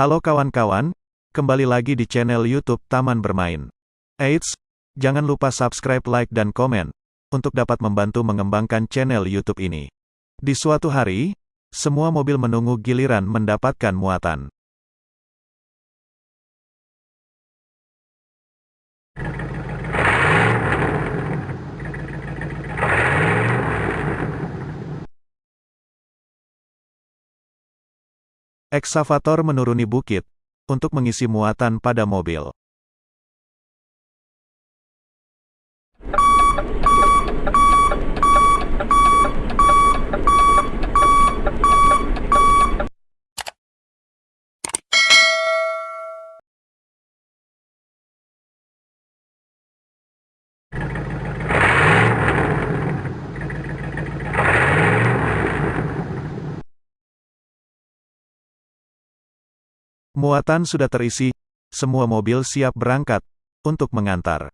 Halo kawan-kawan, kembali lagi di channel YouTube Taman Bermain. Eits, jangan lupa subscribe, like, dan komen, untuk dapat membantu mengembangkan channel YouTube ini. Di suatu hari, semua mobil menunggu giliran mendapatkan muatan. Eksavator menuruni bukit untuk mengisi muatan pada mobil. Muatan sudah terisi, semua mobil siap berangkat untuk mengantar.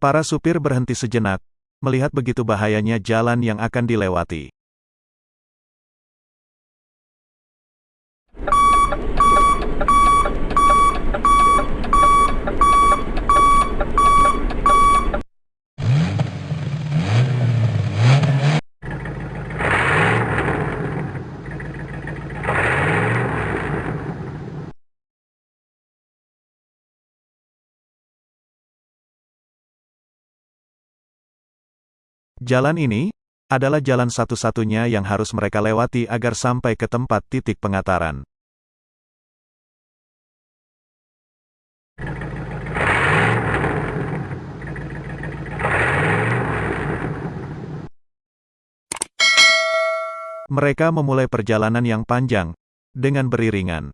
Para supir berhenti sejenak, melihat begitu bahayanya jalan yang akan dilewati. Jalan ini adalah jalan satu-satunya yang harus mereka lewati agar sampai ke tempat titik pengataran. Mereka memulai perjalanan yang panjang dengan beriringan.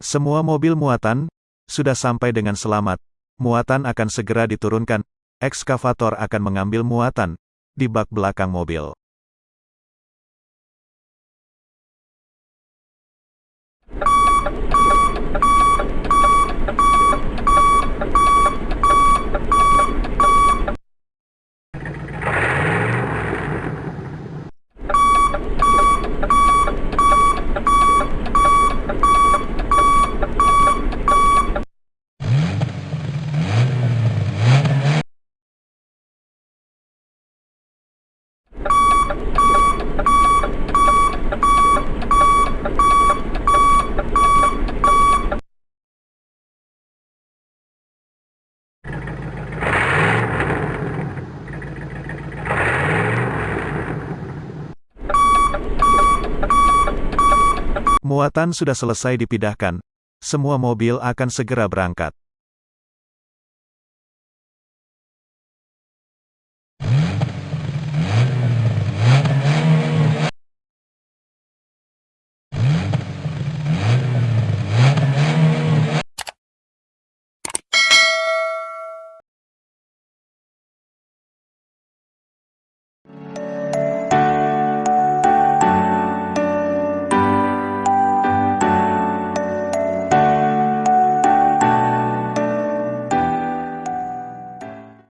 Semua mobil muatan sudah sampai dengan selamat. Muatan akan segera diturunkan. Ekskavator akan mengambil muatan di bak belakang mobil. Muatan sudah selesai dipindahkan. Semua mobil akan segera berangkat.